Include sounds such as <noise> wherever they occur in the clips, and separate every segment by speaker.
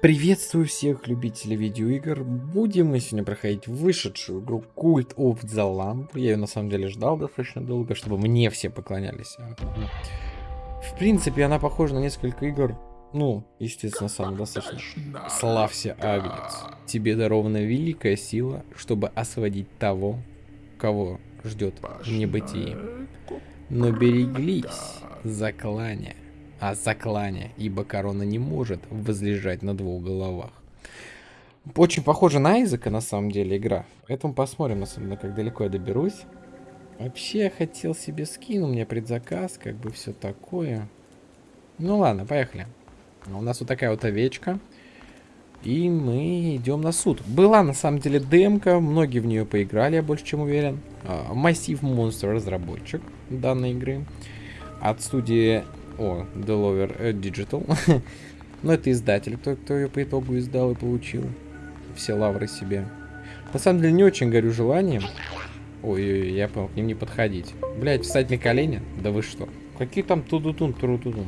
Speaker 1: Приветствую всех любителей видеоигр. Будем мы сегодня проходить вышедшую игру Cult of the Lamp. Я ее на самом деле ждал достаточно долго, чтобы мне все поклонялись. В принципе, она похожа на несколько игр. Ну, естественно, самое достаточно. Славься, Агнец. Тебе дарована великая сила, чтобы освободить того, кого ждет в небытии. Но береглись, заклания а заклане, ибо корона не может возлежать на двух головах. Очень похоже на Айзека, на самом деле, игра. Поэтому посмотрим, особенно, как далеко я доберусь. Вообще, я хотел себе скин, у меня предзаказ, как бы все такое. Ну ладно, поехали. У нас вот такая вот овечка. И мы идем на суд. Была на самом деле демка, многие в нее поиграли, я больше чем уверен. Массив Monster разработчик данной игры. От студии о, Delover э, Digital. <laughs> Но это издатель, кто, кто ее по итогу издал и получил. Все лавры себе. На самом деле не очень горю желанием. Ой, ой, я понял, к ним не подходить. Блять, встать на колени? Да вы что? Какие там тудутун, турутудун?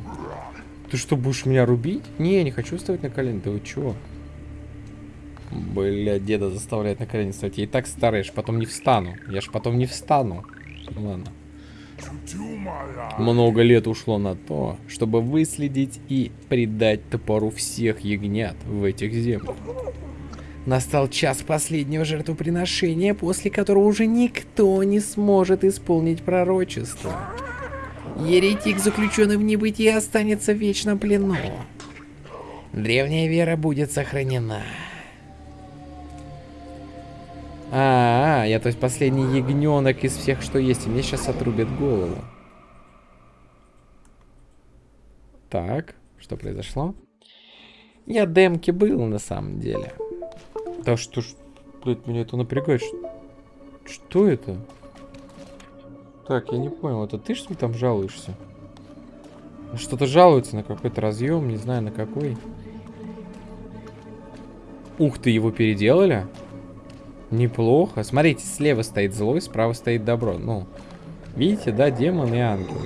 Speaker 1: Ты что, будешь меня рубить? Не, я не хочу вставать на колени. Да вы чего? Бля, деда заставляет на колени вставать. Я и так старый, я ж потом не встану. Я ж потом не встану. Ладно. Много лет ушло на то, чтобы выследить и предать топору всех ягнят в этих землях. Настал час последнего жертвоприношения, после которого уже никто не сможет исполнить пророчество. Еретик, заключенный в небытие, останется в вечном плену. Древняя вера будет сохранена. А, -а, а, я то есть последний ягненок из всех, что есть, и мне сейчас отрубят голову. Так, что произошло? Я демки был на самом деле. Да что ж, блядь, меня это напрягает. Что это? Так, я не понял, это ты что ли там жалуешься? Что-то жалуется на какой-то разъем, не знаю на какой. Ух ты, его переделали? Неплохо. Смотрите, слева стоит злой, справа стоит добро. Ну, видите, да, демон и ангел.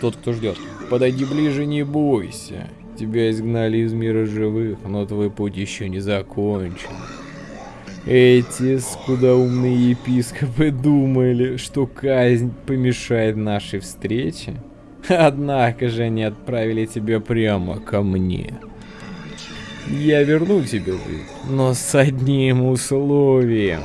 Speaker 1: Тот, кто ждет. Подойди ближе, не бойся. Тебя изгнали из мира живых, но твой путь еще не закончен. Эти скудоумные епископы думали, что казнь помешает нашей встрече. Однако же они отправили тебя прямо ко мне. Я верну тебе жизнь, но с одним условием.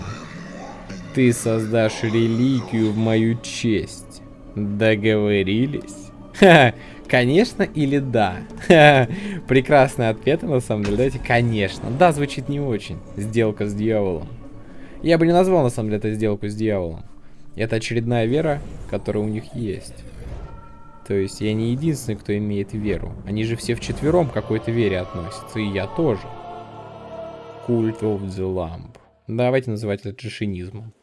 Speaker 1: Ты создашь реликвию в мою честь. Договорились? Ха, конечно или да? Ха, прекрасный ответ, на самом деле. Давайте, конечно. Да, звучит не очень. Сделка с дьяволом. Я бы не назвал, на самом деле, это сделку с дьяволом. Это очередная вера, которая у них есть. То есть я не единственный, кто имеет веру. Они же все вчетвером к какой-то вере относятся, и я тоже. Cult of the Lamp. Давайте называть это джишинизмом.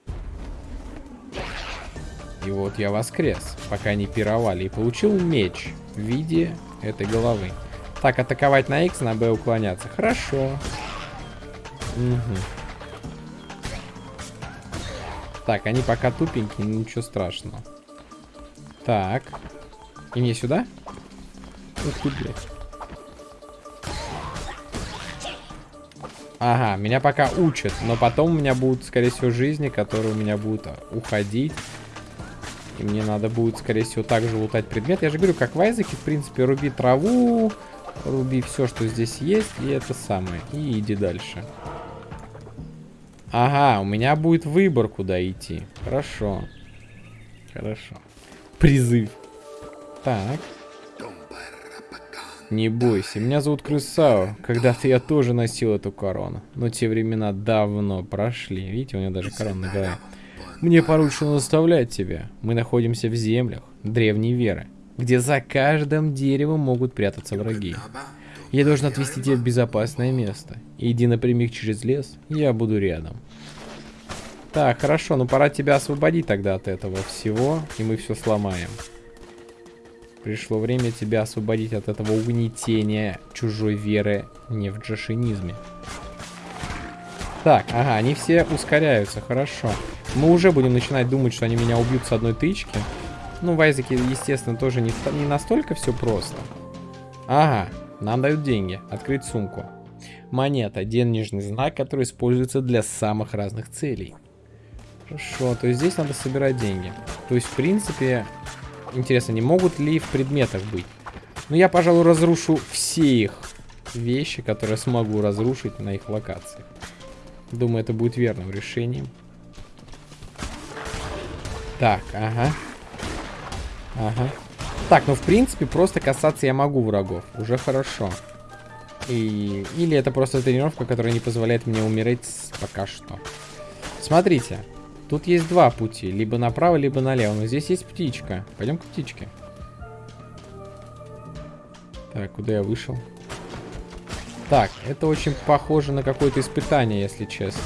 Speaker 1: И вот я воскрес, пока они пировали, и получил меч в виде этой головы. Так, атаковать на X, на B уклоняться. Хорошо. Угу. Так, они пока тупенькие, ничего страшного. Так. И мне сюда? Ух ты, блядь. Ага, меня пока учат, но потом у меня будут, скорее всего, жизни, которые у меня будут уходить. И мне надо будет, скорее всего, также лутать предмет. Я же говорю, как в Айзеке, в принципе, руби траву, руби все, что здесь есть, и это самое. И иди дальше. Ага, у меня будет выбор, куда идти. Хорошо. Хорошо. Призыв. Так. Не бойся, меня зовут Крысао. Когда-то я тоже носил эту корону. Но те времена давно прошли. Видите, у меня даже корона на голове. Мне поручено наставлять тебя. Мы находимся в землях древней веры, где за каждым деревом могут прятаться враги. Я должен отвезти тебя в безопасное место. Иди напрямик через лес, я буду рядом. Так, хорошо, ну пора тебя освободить тогда от этого всего, и мы все сломаем. Пришло время тебя освободить от этого угнетения чужой веры не в джашинизме. Так, ага, они все ускоряются, хорошо. Мы уже будем начинать думать, что они меня убьют с одной тычки. Ну, в Айзеке, естественно, тоже не, не настолько все просто. Ага, нам дают деньги. Открыть сумку. Монета. Денежный знак, который используется для самых разных целей. Хорошо, то есть здесь надо собирать деньги. То есть, в принципе, интересно, не могут ли в предметах быть? Ну, я, пожалуй, разрушу все их вещи, которые смогу разрушить на их локациях. Думаю, это будет верным решением. Так, ага. Ага. Так, ну в принципе просто касаться я могу врагов. Уже хорошо. И... Или это просто тренировка, которая не позволяет мне умереть пока что. Смотрите. Тут есть два пути. Либо направо, либо налево. Но здесь есть птичка. Пойдем к птичке. Так, куда я вышел? Так, это очень похоже на какое-то испытание, если честно.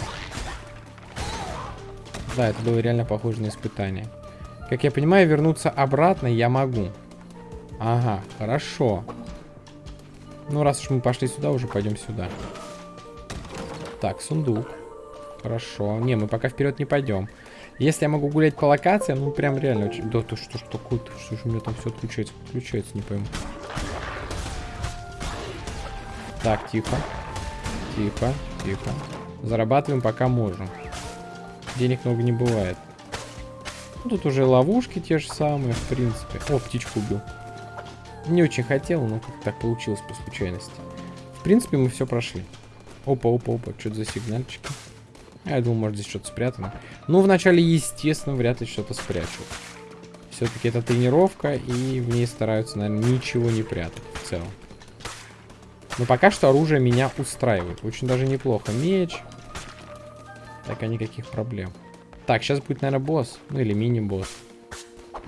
Speaker 1: Да, это было реально похоже на испытание. Как я понимаю, вернуться обратно я могу. Ага, хорошо. Ну, раз уж мы пошли сюда, уже пойдем сюда. Так, сундук. Хорошо. Не, мы пока вперед не пойдем. Если я могу гулять по локациям, ну, прям реально очень... Да, то что ж такое-то? Что же у меня там все отключается? Включается, не пойму. Так, тихо. Тихо, тихо. Зарабатываем пока можем. Денег много не бывает. Ну, тут уже ловушки те же самые, в принципе. О, птичку убил. Не очень хотел, но как так получилось по случайности. В принципе, мы все прошли. Опа, опа, опа, что-то за сигнальчики. Я думал, может здесь что-то спрятано. Ну, вначале, естественно, вряд ли что-то спрячут. Все-таки это тренировка, и в ней стараются, наверное, ничего не прятать в целом. Но пока что оружие меня устраивает. Очень даже неплохо. Меч. Так, а никаких проблем. Так, сейчас будет, наверное, босс. Ну, или мини-босс.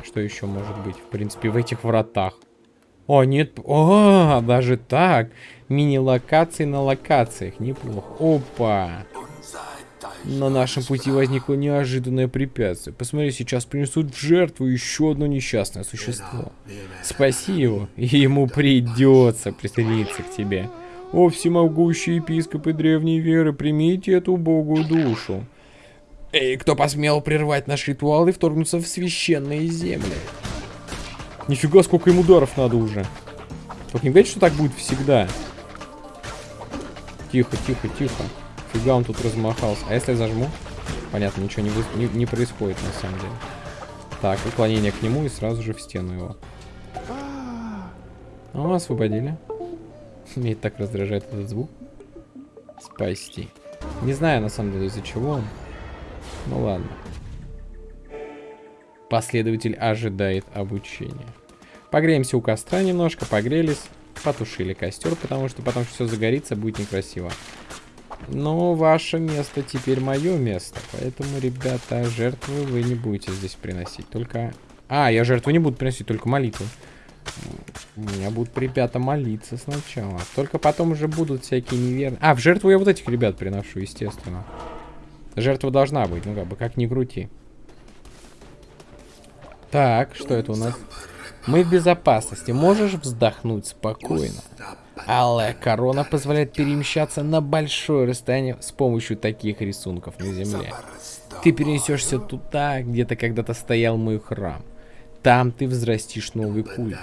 Speaker 1: Что еще может быть, в принципе, в этих вратах? О, нет. О, даже так. Мини-локации на локациях. Неплохо. Опа. На нашем пути возникло неожиданное препятствие. Посмотри, сейчас принесут в жертву еще одно несчастное существо. Спаси его, и ему придется присоединиться к тебе. О, всемогущие епископы древней веры, примите эту убогую душу. Эй, кто посмел прервать наш ритуал и вторгнуться в священные земли? Нифига, сколько им ударов надо уже. Только не говорите, что так будет всегда. Тихо, тихо, тихо. Фига он тут размахался. А если я зажму? Понятно, ничего не, не, не происходит на самом деле. Так, уклонение к нему и сразу же в стену его. О, освободили. <laughs> Меня так раздражает этот звук. Спасти. Не знаю, на самом деле, из-за чего он. Ну ладно. Последователь ожидает обучения. Погреемся у костра немножко, погрелись. Потушили костер, потому что потом все загорится, будет некрасиво. Но ваше место теперь мое место. Поэтому, ребята, жертвы вы не будете здесь приносить. Только... А, я жертву не буду приносить, только молитву. У меня будут ребята молиться сначала. Только потом уже будут всякие неверные... А, в жертву я вот этих ребят приношу, естественно. Жертва должна быть, ну как бы, как ни крути. Так, что это у нас? Мы в безопасности. Можешь вздохнуть спокойно. Алая корона позволяет перемещаться на большое расстояние с помощью таких рисунков на земле. Ты перенесешься туда, где то когда-то стоял мой храм. Там ты взрастишь новый культ.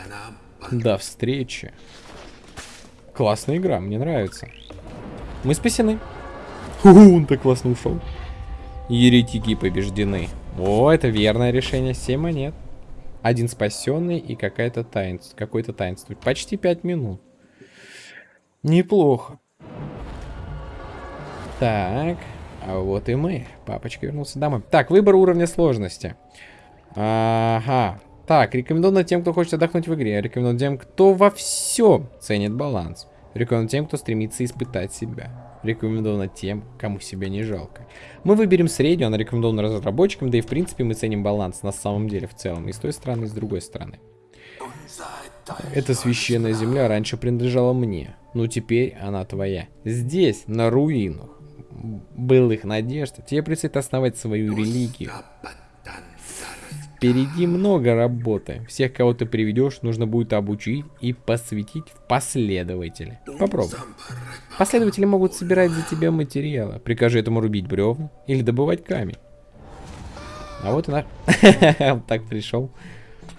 Speaker 1: До встречи. Классная игра, мне нравится. Мы спасены. Фу, он так классно ушел. Еретики побеждены. О, это верное решение. 7 монет. Один спасенный и какая-то таинство. Какой-то таинство. Почти 5 минут. Неплохо. Так. А вот и мы. Папочка вернулся домой. Так, выбор уровня сложности. Ага. Так, рекомендовано тем, кто хочет отдохнуть в игре. Рекомендовано тем, кто во всем ценит баланс. Рекомендовано тем, кто стремится испытать себя. Рекомендовано тем, кому себя не жалко. Мы выберем среднюю, она рекомендована разработчикам, да и в принципе мы ценим баланс на самом деле в целом. И с той стороны, и с другой стороны. Эта священная земля раньше принадлежала мне, но теперь она твоя. Здесь, на руинах былых надежд, тебе предстоит основать свою религию. Впереди много работы. Всех, кого ты приведешь, нужно будет обучить и посвятить в последователи. Попробуй. Последователи могут собирать за тебя материалы. Прикажи этому рубить бревна или добывать камень. А вот и наш... <laughs> так пришел.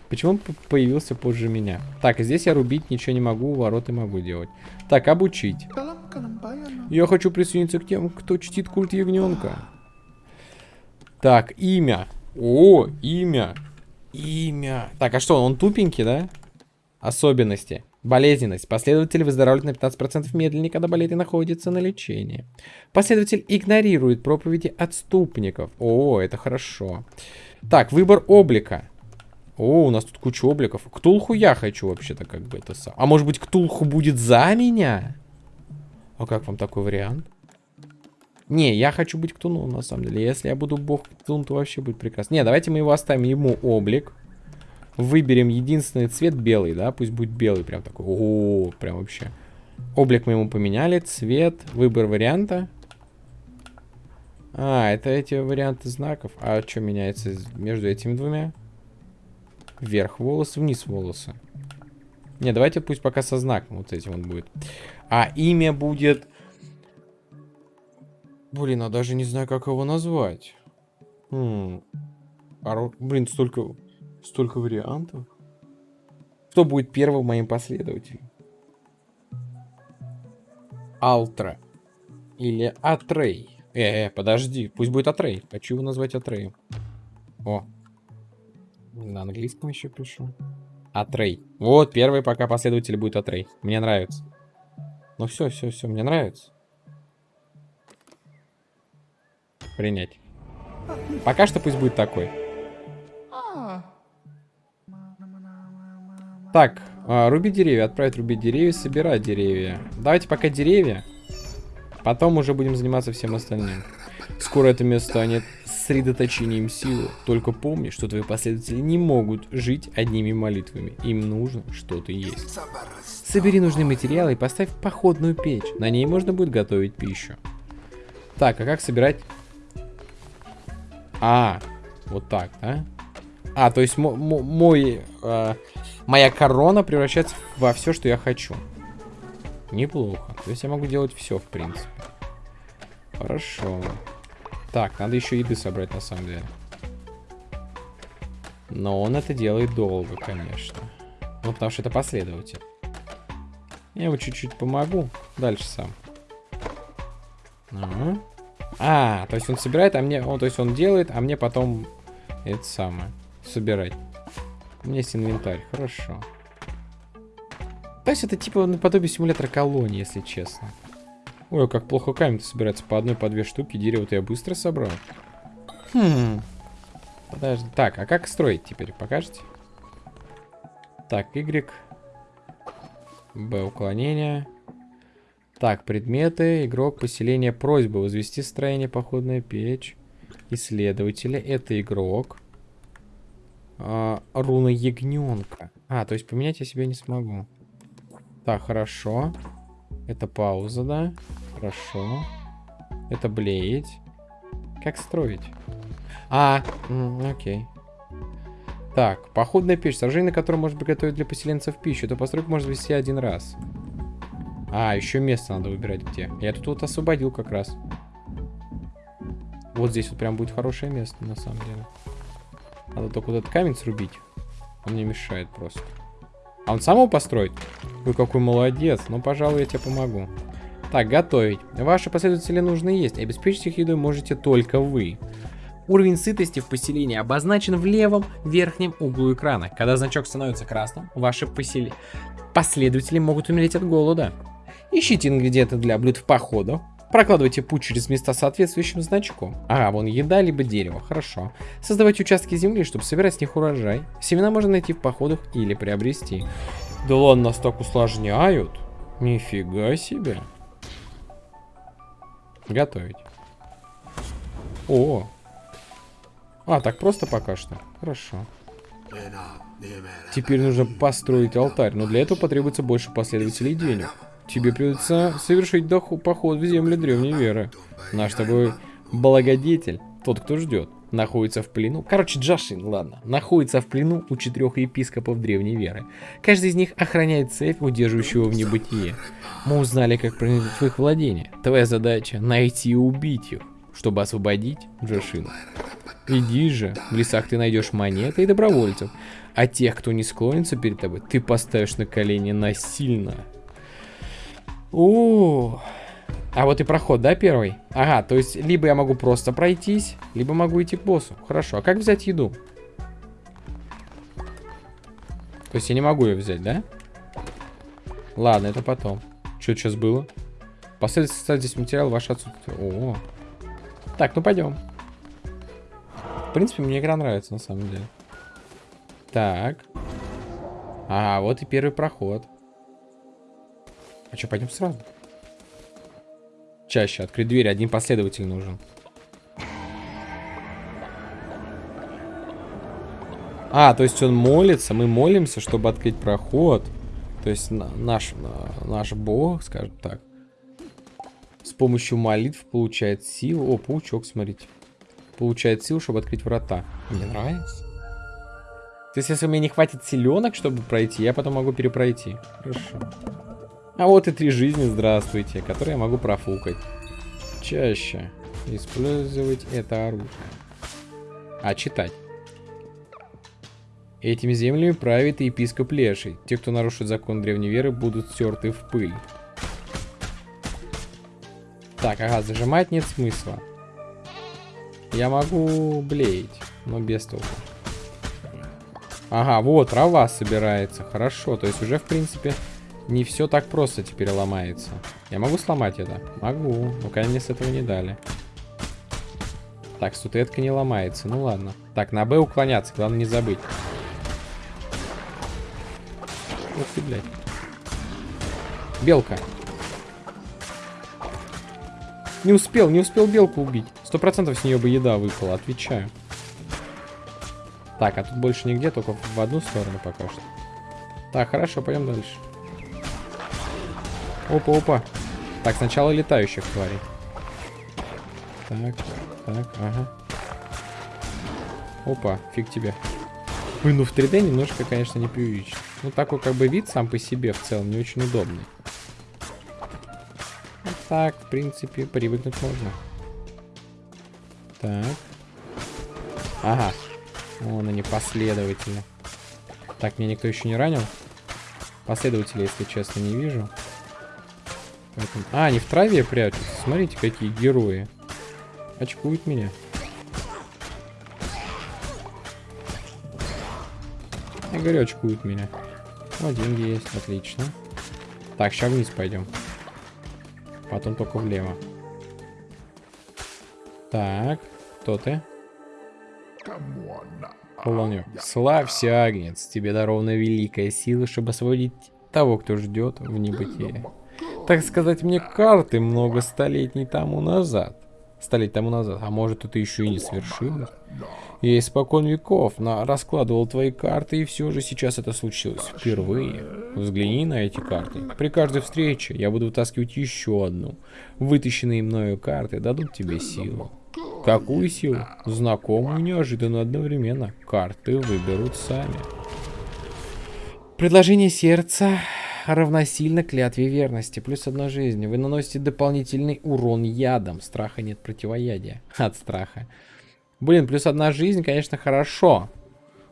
Speaker 1: Почему он появился позже меня? Так, здесь я рубить ничего не могу, вороты могу делать. Так, обучить. Я хочу присоединиться к тем, кто чтит культ ягненка. Так, имя. О, имя. Имя. Так, а что, он тупенький, да? Особенности. Болезненность. Последователь выздоравливает на 15% медленнее, когда болезнь находится на лечении. Последователь игнорирует проповеди отступников. О, это хорошо. Так, выбор облика. О, у нас тут куча обликов. Ктулху я хочу вообще-то как бы это сам. А может быть Ктулху будет за меня? А как вам такой вариант? Не, я хочу быть Ктуну, на самом деле. Если я буду бог Ктун, то вообще будет прекрасно. Не, давайте мы его оставим ему облик. Выберем единственный цвет белый, да? Пусть будет белый прям такой. О, прям вообще. Облик мы ему поменяли. Цвет, выбор варианта. А, это эти варианты знаков. А что меняется между этими двумя? Вверх волосы, вниз волосы. Не, давайте пусть пока со знаком вот этим он будет. А имя будет... Блин, а даже не знаю, как его назвать. Хм. А, блин, столько, столько вариантов. Кто будет первым моим последователем? Алтра. Или Атрей. Э, э, подожди. Пусть будет Атрей. Хочу его назвать Атреем. О. На английском еще пишу. Атрей. Вот, первый пока последователь будет Атрей. Мне нравится. Ну все, все, все, мне нравится. Принять. Пока что пусть будет такой. Так, а, рубить деревья, отправить рубить деревья, собирать деревья. Давайте пока деревья. Потом уже будем заниматься всем остальным. Скоро это место станет сосредоточением силы. Только помни, что твои последователи не могут жить одними молитвами. Им нужно что-то есть. Собери нужные материалы и поставь походную печь. На ней можно будет готовить пищу. Так, а как собирать? А, вот так, да? А, то есть мой, э, моя корона превращается во все, что я хочу. Неплохо. То есть я могу делать все, в принципе. Хорошо. Так, надо еще еды собрать, на самом деле. Но он это делает долго, конечно. Ну, потому что это последователь. Я ему чуть-чуть помогу. Дальше сам. Ага. А, то есть он собирает, а мне... Он, то есть он делает, а мне потом это самое. Собирать. У меня есть инвентарь. Хорошо. То есть это типа наподобие симулятора колонии, если честно. Ой, как плохо камень собирается. По одной, по две штуки. Дерево-то я быстро собрал. Хм. Подожди. Так, а как строить теперь? Покажете? Так, Y. Б, уклонение. Так, предметы. Игрок, поселение, просьба. Возвести строение, походная печь. Исследователи. Это игрок. А, руна ягненка. А, то есть поменять я себе не смогу. Так, хорошо. Это пауза, да? Хорошо. Это блеять. Как строить? А, окей. Так, походная печь. Сражение, на котором может приготовить для поселенцев пищу. Эту постройку можно вести один раз. А, еще место надо выбирать где. Я тут вот освободил как раз. Вот здесь вот прям будет хорошее место, на самом деле. Надо только вот этот камень срубить. Он мне мешает просто. А он сам его построит? Вы какой молодец. Ну, пожалуй, я тебе помогу. Так, готовить. Ваши последователи нужно есть. Обеспечить их едой можете только вы. Уровень сытости в поселении обозначен в левом верхнем углу экрана. Когда значок становится красным, ваши посели... последователи могут умереть от голода. Ищите ингредиенты для блюд в походу. Прокладывайте путь через места соответствующим значком. А, вон еда, либо дерево. Хорошо. Создавайте участки земли, чтобы собирать с них урожай. Семена можно найти в походах или приобрести. Да ладно, нас так усложняют. Нифига себе. Готовить. О. А, так просто пока что. Хорошо. Теперь нужно построить алтарь, но для этого потребуется больше последователей денег. Тебе придется совершить поход в землю древней веры. Наш тобой благодетель, тот, кто ждет, находится в плену. Короче, Джашин, ладно, находится в плену у четырех епископов древней веры. Каждый из них охраняет цепь, удерживающую его в небытие. Мы узнали, как проникнуть в их владение. Твоя задача найти и убить их, чтобы освободить Джашину. Иди же, в лесах ты найдешь монеты и добровольцев, а тех, кто не склонится перед тобой, ты поставишь на колени насильно. О, А вот и проход, да, первый? Ага, то есть либо я могу просто пройтись, либо могу идти к боссу. Хорошо, а как взять еду? То есть я не могу ее взять, да? Ладно, это потом. Что сейчас было? Последовательно составить здесь материал ваш отсутствие. О, Так, ну пойдем. В принципе, мне игра нравится, на самом деле. Так. А, вот и первый проход. А что, пойдем сразу? Чаще. Открыть дверь. Один последователь нужен. А, то есть он молится. Мы молимся, чтобы открыть проход. То есть наш, наш бог, скажем так, с помощью молитв получает силу. О, паучок, смотрите. Получает силу, чтобы открыть врата. Мне нравится. То есть, если у меня не хватит силенок, чтобы пройти, я потом могу перепройти. Хорошо. А вот и три жизни, здравствуйте, которые я могу профукать. Чаще использовать это оружие. А читать. Этими землями правит епископ Леший. Те, кто нарушит закон древней веры, будут стерты в пыль. Так, ага, зажимать нет смысла. Я могу блеять, но без толку. Ага, вот, трава собирается. Хорошо, то есть уже, в принципе, не все так просто теперь ломается. Я могу сломать это? Могу. Ну, конечно, мне с этого не дали. Так, статуэтка не ломается. Ну ладно. Так, на Б уклоняться. Главное не забыть. Ух ты, блядь. Белка. Не успел, не успел белку убить. Сто процентов с нее бы еда выпала, отвечаю. Так, а тут больше нигде, только в одну сторону пока что. Так, хорошо, пойдем дальше. Опа, опа. Так, сначала летающих тварей. Так, так, ага. Опа, фиг тебе. Ой, ну в 3D немножко, конечно, не преувеличен. Ну такой как бы вид сам по себе в целом не очень удобный. Вот так, в принципе, привыкнуть можно. Так. Ага. Вон они последовательно. Так, меня никто еще не ранил. Последователей, если честно, не вижу. Поэтому... А, они в траве прячутся. Смотрите, какие герои. Очкуют меня. Я говорю, очкуют меня. О, деньги есть, отлично. Так, сейчас вниз пойдем. Потом только влево. Так, кто ты? Полонек. Славься, Агнец, тебе дарована великая сила, чтобы освободить того, кто ждет в небытие так сказать, мне карты много столетий тому назад. Столетий тому назад. А может, это еще и не свершилось? Я испокон веков на раскладывал твои карты, и все же сейчас это случилось впервые. Взгляни на эти карты. При каждой встрече я буду вытаскивать еще одну. Вытащенные мною карты дадут тебе силу. Какую силу? Знакомую, неожиданно одновременно. Карты выберут сами. Предложение сердца равносильно клятве верности. Плюс одна жизнь. Вы наносите дополнительный урон ядом. Страха нет противоядия. <laughs> От страха. Блин, плюс одна жизнь, конечно, хорошо.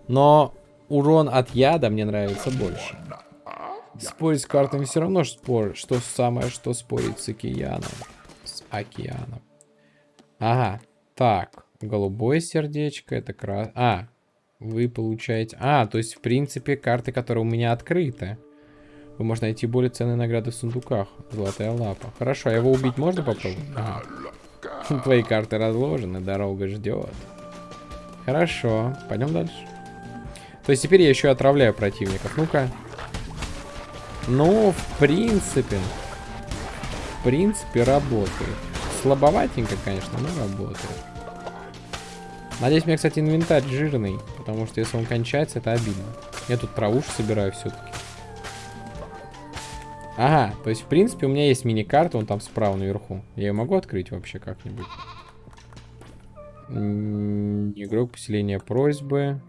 Speaker 1: Но урон от яда мне нравится больше. Спорить с картами все равно спор, что самое, что спорить с океаном. С океаном. Ага. Так. Голубое сердечко, это крас... А, вы получаете... А, то есть, в принципе, карты, которые у меня открыты. Вы можете найти более ценные награды в сундуках. Золотая лапа. Хорошо, а его убить можно попробовать? Ага. <laughs> Твои карты разложены, дорога ждет. Хорошо, пойдем дальше. То есть теперь я еще отравляю противников. Ну-ка. Ну, в принципе. В принципе, работает. Слабоватенько, конечно, но работает. Надеюсь, у меня, кстати, инвентарь жирный. Потому что если он кончается, это обидно. Я тут травушку собираю все-таки. Ага, то есть, в принципе, у меня есть мини-карта, он там справа наверху. Я ее могу открыть вообще как-нибудь? Игрок поселения просьбы.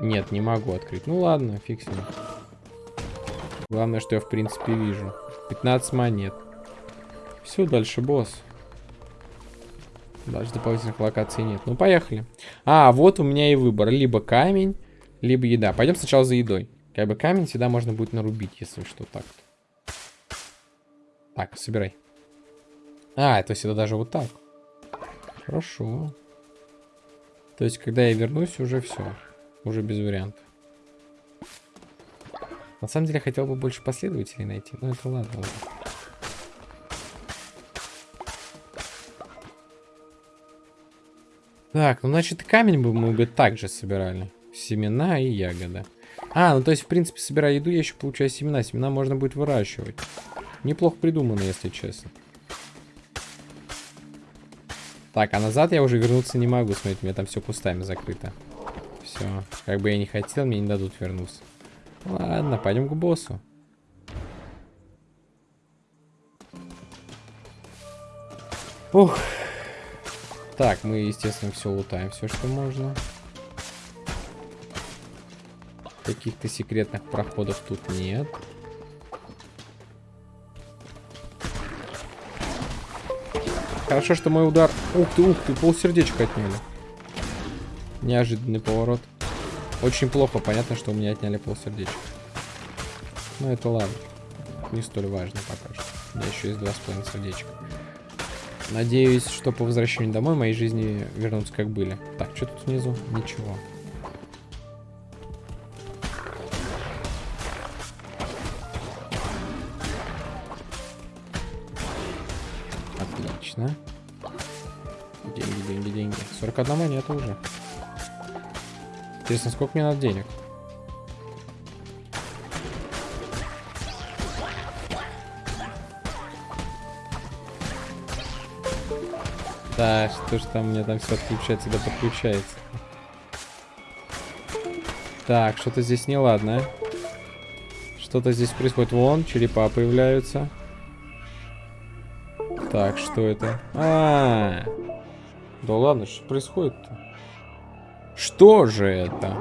Speaker 1: Нет, не могу открыть. Ну ладно, ним. Главное, что я, в принципе, вижу. 15 монет. Все, дальше босс. Дальше дополнительных локаций нет. Ну, поехали. А, вот у меня и выбор. Либо камень, либо еда. Пойдем сначала за едой. Как бы камень всегда можно будет нарубить, если что так. Так, собирай. А, то есть это даже вот так. Хорошо. То есть, когда я вернусь, уже все. Уже без вариантов. На самом деле, я хотел бы больше последователей найти. Но это ладно уже. Так, ну значит камень бы мы бы также собирали. Семена и ягоды. А, ну то есть, в принципе, собирая еду, я еще получаю семена. Семена можно будет выращивать. Неплохо придумано, если честно. Так, а назад я уже вернуться не могу. Смотрите, у меня там все кустами закрыто. Все. Как бы я не хотел, мне не дадут вернуться. Ладно, пойдем к боссу. Ух. Так, мы, естественно, все лутаем, все, что можно. Каких-то секретных проходов тут нет. Хорошо, что мой удар... Ух ты, ух ты, полсердечка отняли. Неожиданный поворот. Очень плохо, понятно, что у меня отняли полсердечка. Но это ладно. Не столь важно пока что. У меня еще есть два с половиной сердечка. Надеюсь, что по возвращению домой моей жизни вернутся как были. Так, что тут внизу? Ничего. Отлично. Деньги, деньги, деньги. 41 монета уже. Интересно, сколько мне надо денег? Да, что ж там меня там все отключается, да подключается. Так, что-то здесь неладно. Что-то здесь происходит. Вон, черепа появляются. Так, что это? А, -а, -а. Да ладно, что происходит-то? Что же это?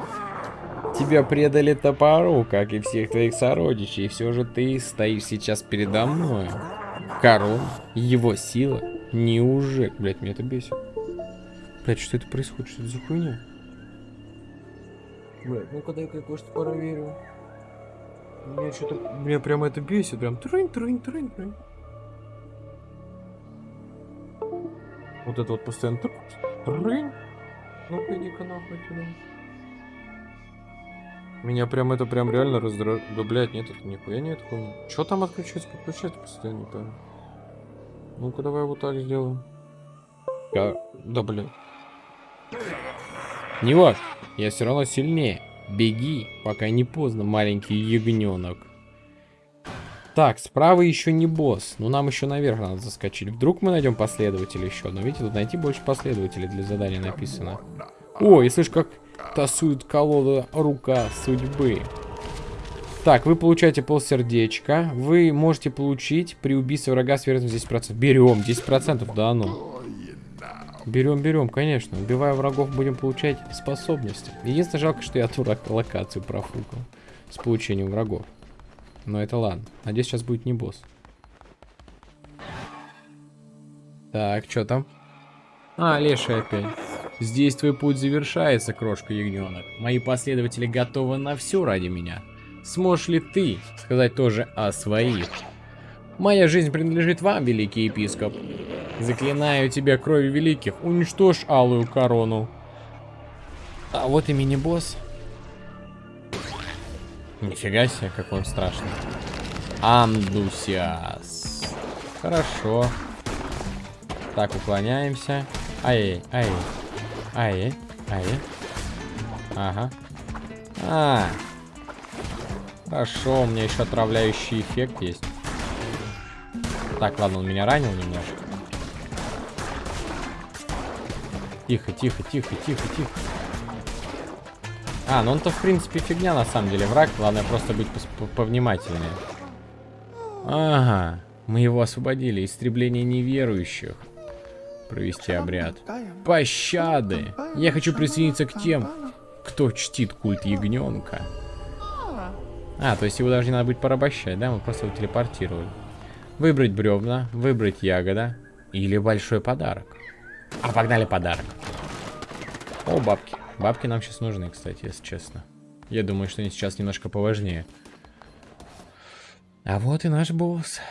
Speaker 1: Тебя предали топору, как и всех твоих сородичей, и все же ты стоишь сейчас передо мной. Король, его сила, неужели... Блять, меня это бесит. Блять, что это происходит? Что это за хуйня? Блять, ну-ка дай-ка я кое-что проверю. Меня что-то... Меня прямо это бесит, прям трынь, трынь, трынь, трынь. Вот это вот постоянно трынь. Ну-ка иди-ка нахуй сюда. Меня прям это прям реально раздражает. Да, блядь, нет, это нихуя нет хуйни. Чё там отключается, подключается постоянно, не пойму. Ну-ка, давай вот так сделаем. Я... Да, блядь. Не важно, я все равно сильнее. Беги, пока не поздно, маленький ягненок. Так, справа еще не босс. Ну, нам еще наверх надо заскочить. Вдруг мы найдем последователя еще. Но видите, тут найти больше последователей для задания написано. О, и слышь, как тасует колода рука судьбы. Так, вы получаете полсердечка. Вы можете получить при убийстве врага с вероятностью 10%. Берем, 10%, да ну. Берем, берем, конечно. Убивая врагов, будем получать способности. Единственное, жалко, что я ту локацию профукал с получением врагов. Но это ладно. Надеюсь, сейчас будет не босс. Так, что там? А, леший опять. Здесь твой путь завершается, крошка ягненок. Мои последователи готовы на все ради меня. Сможешь ли ты сказать тоже о своих? Моя жизнь принадлежит вам, великий епископ. Заклинаю тебя крови великих, уничтожь алую корону. А вот и мини-босс. Нифига себе, какой он страшный. Андусиас. Хорошо. Так, уклоняемся. Ай, ай. Ай, ай. Ага. А. Хорошо, у меня еще отравляющий эффект есть. Так, ладно, он меня ранил немножко. Тихо, тихо, тихо, тихо, тихо. А, ну он-то в принципе фигня на самом деле, враг. Главное просто быть повнимательнее. Ага, мы его освободили. Истребление неверующих. Провести обряд. Пощады! Я хочу присоединиться к тем, кто чтит культ ягненка. А, то есть его даже не надо будет порабощать, да? Мы просто его телепортировали. Выбрать бревна, выбрать ягода или большой подарок. А, погнали подарок. О, бабки. Бабки нам сейчас нужны, кстати, если честно. Я думаю, что они сейчас немножко поважнее. А вот и наш босс.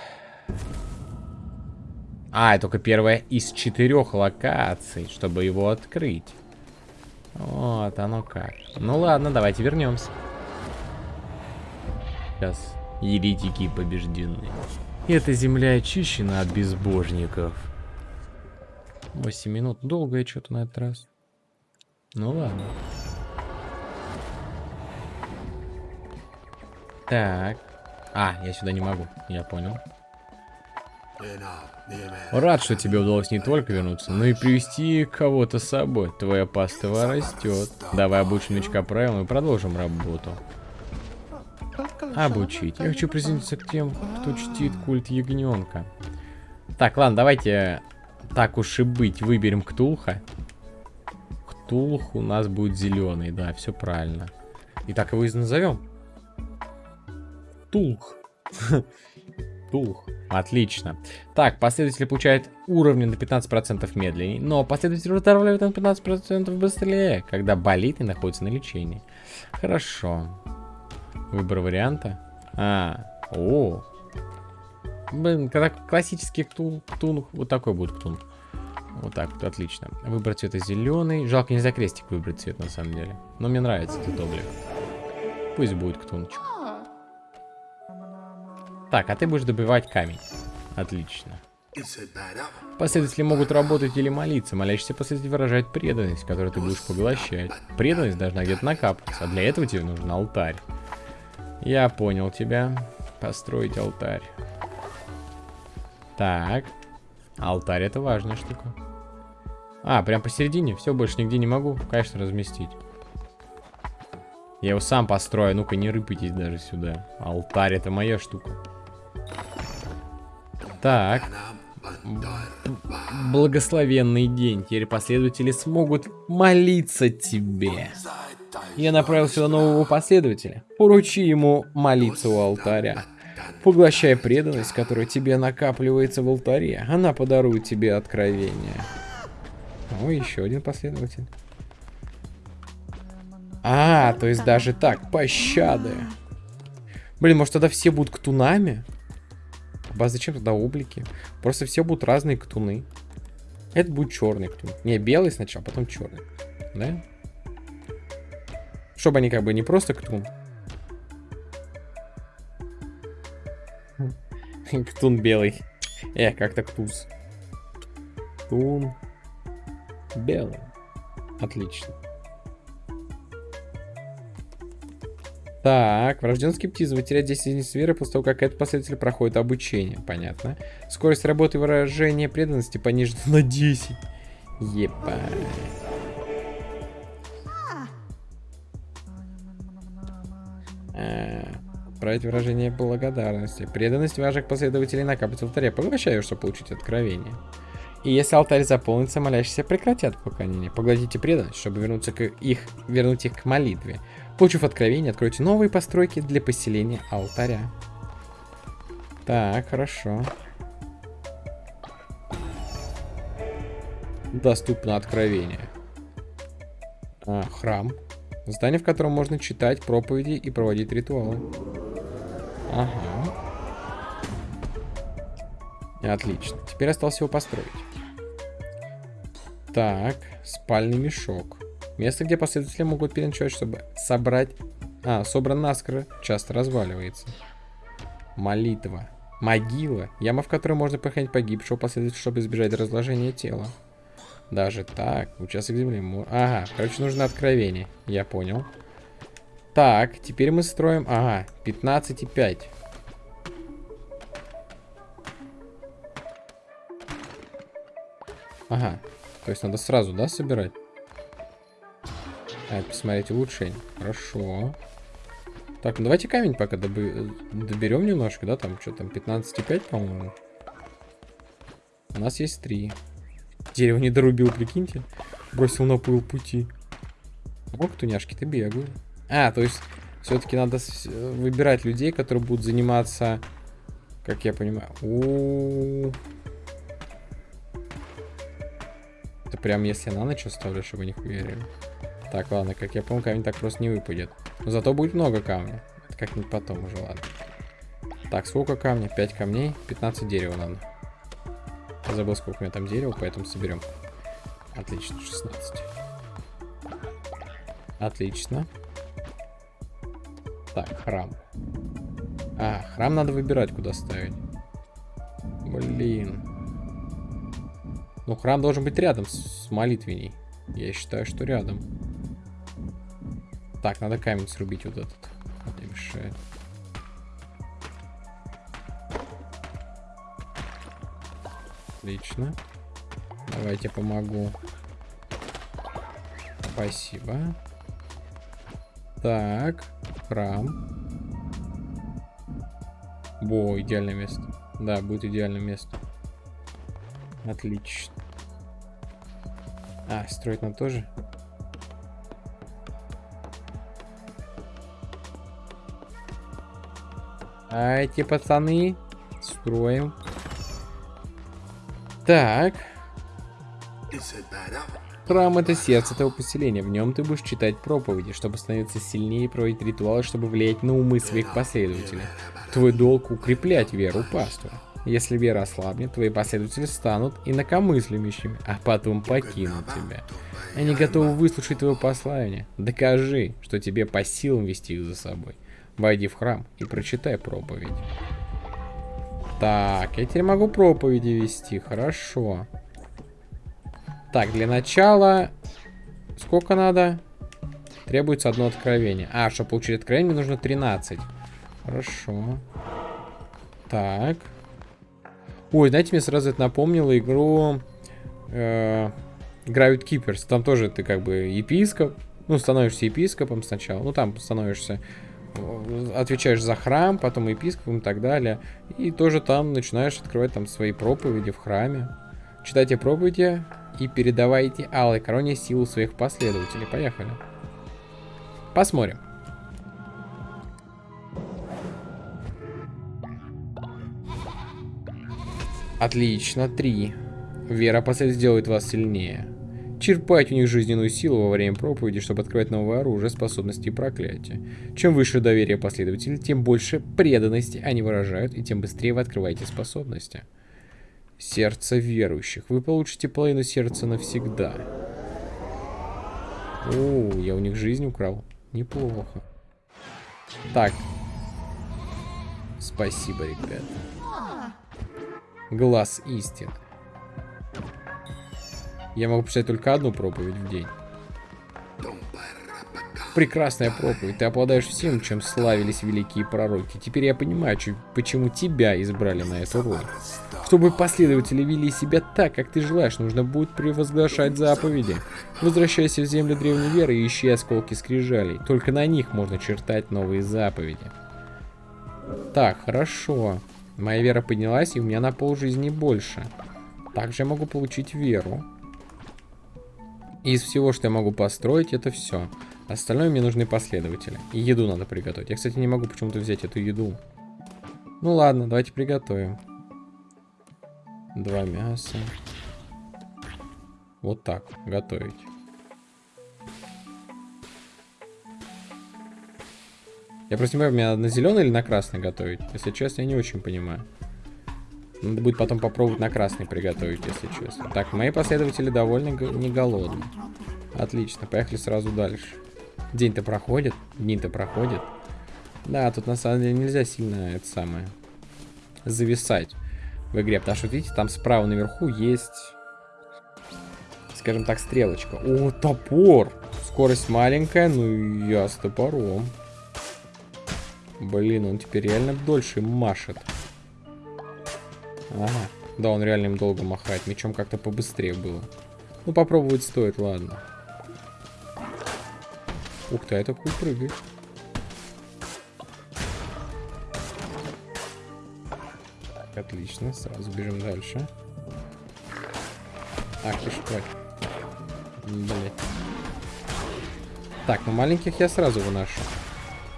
Speaker 1: А, это только первая из четырех локаций, чтобы его открыть. Вот оно как. Ну ладно, давайте вернемся. Сейчас еретики побеждены. Эта земля очищена от безбожников. 8 минут. Долгое что-то на этот раз. Ну ладно. Так. А, я сюда не могу. Я понял. Рад, что тебе удалось не только вернуться, но и привести кого-то с собой. Твоя паства растет. Давай обучим новичка правилам и продолжим работу. Обучить. Я хочу присоединиться к тем, кто чтит культ ягненка. Так, ладно, давайте так уж и быть, выберем Ктулха. Ктулх у нас будет зеленый, да, все правильно. И так его и назовем. Ктулх. <laughs> Ктулх. Отлично. Так, последователи получают уровни на 15% медленнее, но последователи выздоравливают на 15% быстрее, когда болит и находится на лечении. Хорошо. Выбор варианта. А, о. Блин, когда классический ктун, ктун, вот такой будет ктун. Вот так вот, отлично. Выбрать цвета зеленый. Жалко, нельзя крестик выбрать цвет, на самом деле. Но мне нравится этот облик. Пусть будет ктунчик. Так, а ты будешь добивать камень. Отлично. Последователи могут работать или молиться. Молящийся последователь выражает преданность, которую ты будешь поглощать. Преданность должна где-то накапливаться, а для этого тебе нужен алтарь. Я понял тебя. Построить алтарь. Так. Алтарь это важная штука. А, прям посередине? Все, больше нигде не могу, конечно, разместить. Я его сам построю. Ну-ка, не рыпайтесь даже сюда. Алтарь это моя штука. Так. Благословенный день. Теперь последователи смогут молиться тебе. Я направил сюда нового последователя. Поручи ему молиться у алтаря. Поглощай преданность, которая тебе накапливается в алтаре. Она подарует тебе откровение. О, еще один последователь. А, то есть даже так, пощады. Блин, может тогда все будут ктунами? А зачем тогда облики? Просто все будут разные ктуны. Это будет черный ктун. Не, белый сначала, потом черный. Да? Чтобы они как бы не просто ктун. <laughs> Ктун белый. Э, как-то ктуз. Ктун белый. Отлично. Так, врожденный скептизм. Вы теряете 10 единиц веры после того, как этот последователь проходит обучение. Понятно. Скорость работы выражения преданности понижена на 10. Ебать. А, Править выражение благодарности. Преданность ваших последователей накапливается в алтаре. Поглощаю, чтобы получить откровение. И если алтарь заполнится, молящиеся прекратят поклонение. Поглотите преданность, чтобы вернуться к их, вернуть их к молитве. Получив откровение, откройте новые постройки для поселения алтаря. Так, хорошо. Доступно откровение. А, храм. Здание, в котором можно читать проповеди и проводить ритуалы. Ага. Отлично. Теперь осталось его построить. Так, спальный мешок. Место, где последователи могут переночевать, чтобы собрать... А, собран наскоро, часто разваливается. Молитва. Могила. Яма, в которой можно похоронить погибшего последователя, чтобы избежать разложения тела. Даже так. Участок земли. Ага, короче, нужно откровение. Я понял. Так, теперь мы строим... Ага, 15,5. Ага, то есть надо сразу, да, собирать? А, посмотреть улучшение. Хорошо. Так, ну давайте камень пока доберем немножко, да, там что там, 15,5, по-моему. У нас есть 3. Дерево не дорубил, прикиньте. Бросил на пыл пути. О, ктуняшки-то бегают. А, то есть все-таки надо выбирать людей, которые будут заниматься, как я понимаю. У -у -у. Это прям если на ночь оставлю, чтобы не хуярили. Так, ладно, как я помню, камень так просто не выпадет. Но зато будет много камня. Это как-нибудь потом уже, ладно. Так, сколько камней? 5 камней, 15 дерева надо. Забыл, сколько у меня там дерева, поэтому соберем. Отлично, 16. Отлично. Так, храм. А, храм надо выбирать, куда ставить. Блин. Ну, храм должен быть рядом с молитвенней. Я считаю, что рядом. Так, надо камень срубить вот этот. Не мешает. Отлично. Давайте помогу. Спасибо. Так, храм. Во, идеальное место. Да, будет идеальное место. Отлично. А, строить нам тоже? А эти пацаны строим. Так. Храм — это сердце этого поселения. В нем ты будешь читать проповеди, чтобы становиться сильнее и проводить ритуалы, чтобы влиять на умы своих последователей. Твой долг — укреплять веру паствы. Если вера ослабнет, твои последователи станут инакомыслящими, а потом покинут тебя. Они готовы выслушать твое послание. Докажи, что тебе по силам вести их за собой. Войди в храм и прочитай проповедь. Так, я теперь могу проповеди вести, хорошо. Так, для начала... Сколько надо? Требуется одно откровение. А, чтобы получить откровение, мне нужно 13. Хорошо. Так. Ой, знаете, мне сразу это напомнило игру... Э, Gravity Keepers. Там тоже ты как бы епископ. Ну, становишься епископом сначала. Ну, там становишься... Отвечаешь за храм, потом епископом и так далее. И тоже там начинаешь открывать там свои проповеди в храме. Читайте проповеди, и передавайте Алой Короне силу своих последователей. Поехали. Посмотрим. Отлично, три. Вера последователь сделает вас сильнее. Черпайте у них жизненную силу во время проповеди, чтобы открывать новое оружие, способности и проклятия. Чем выше доверие последователей, тем больше преданности они выражают, и тем быстрее вы открываете способности. Сердце верующих. Вы получите половину сердца навсегда. О, я у них жизнь украл. Неплохо. Так. Спасибо, ребята. Глаз истин. Я могу писать только одну проповедь в день. Прекрасная проповедь. Ты обладаешь всем, чем славились великие пророки. Теперь я понимаю, почему тебя избрали на эту роль. Чтобы последователи вели себя так, как ты желаешь, нужно будет превозглашать заповеди. Возвращайся в землю древней веры и ищи осколки скрижалей. Только на них можно чертать новые заповеди. Так, хорошо. Моя вера поднялась, и у меня на пол жизни больше. Также я могу получить веру. Из всего, что я могу построить, это все. Остальное мне нужны последователи. И еду надо приготовить. Я, кстати, не могу почему-то взять эту еду. Ну ладно, давайте приготовим. Два мяса. Вот так, готовить. Я просто не понимаю, мне надо на зеленый или на красный готовить? Если честно, я не очень понимаю. Надо будет потом попробовать на красный приготовить, если честно. Так, мои последователи довольно не голодны. Отлично, поехали сразу дальше. День-то проходит, день-то проходит. Да, тут на самом деле нельзя сильно это самое зависать в игре, потому что, видите, там справа наверху есть, скажем так, стрелочка. О, топор! Скорость маленькая, ну я с топором. Блин, он теперь реально дольше машет. Ага. Да, он реально им долго махает. Мечом как-то побыстрее было. Ну, попробовать стоит, ладно. Ух ты, а это прыгает. Отлично, сразу бежим дальше. Ах ты ж Блять. Так, ну маленьких я сразу выношу.